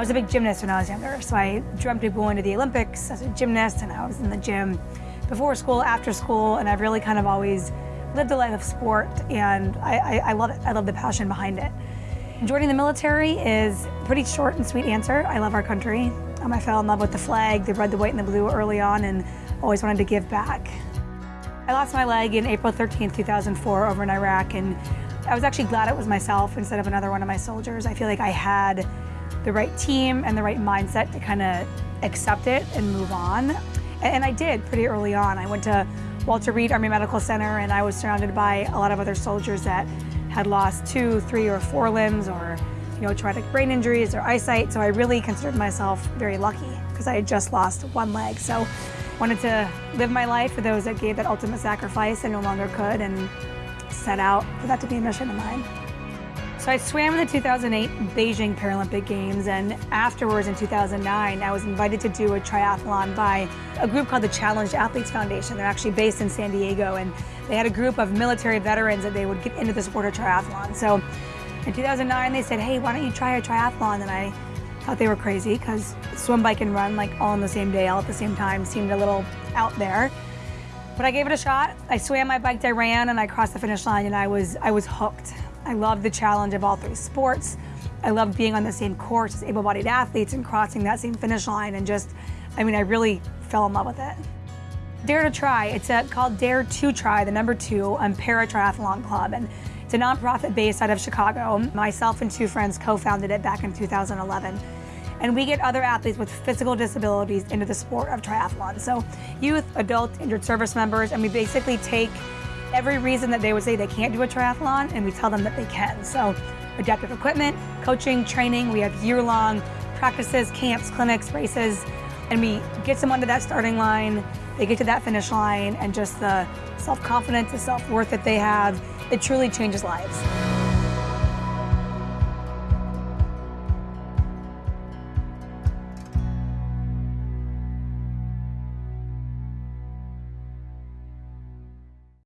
was a big gymnast when I was younger, so I dreamt of going to the Olympics as a gymnast, and I was in the gym before school, after school, and I've really kind of always lived a life of sport, and I, I, I love it. I love the passion behind it. Joining the military is a pretty short and sweet answer. I love our country. Um, I fell in love with the flag, the red, the white, and the blue early on, and always wanted to give back. I lost my leg in April 13, 2004 over in Iraq, and I was actually glad it was myself instead of another one of my soldiers. I feel like I had the right team and the right mindset to kind of accept it and move on. And I did pretty early on. I went to Walter Reed Army Medical Center and I was surrounded by a lot of other soldiers that had lost two, three, or four limbs or you know, traumatic brain injuries or eyesight. So I really considered myself very lucky because I had just lost one leg. So I wanted to live my life for those that gave that ultimate sacrifice and no longer could and set out for that to be a mission of mine. So I swam in the 2008 Beijing Paralympic Games, and afterwards in 2009, I was invited to do a triathlon by a group called the Challenged Athletes Foundation. They're actually based in San Diego, and they had a group of military veterans that they would get into the sport of triathlon. So in 2009, they said, hey, why don't you try a triathlon? And I thought they were crazy because swim, bike, and run like all on the same day, all at the same time, seemed a little out there. But I gave it a shot. I swam, I biked, I ran, and I crossed the finish line, and I was I was hooked. I love the challenge of all three sports. I love being on the same course as able-bodied athletes and crossing that same finish line, and just, I mean, I really fell in love with it. Dare2Tri, it's a, called Dare2Tri, the number two, on Para Triathlon Club, and it's a nonprofit based out of Chicago. Myself and two friends co-founded it back in 2011 and we get other athletes with physical disabilities into the sport of triathlon. So youth, adult, injured service members, and we basically take every reason that they would say they can't do a triathlon and we tell them that they can. So adaptive equipment, coaching, training, we have year-long practices, camps, clinics, races, and we get them onto that starting line, they get to that finish line, and just the self-confidence, the self-worth that they have, it truly changes lives.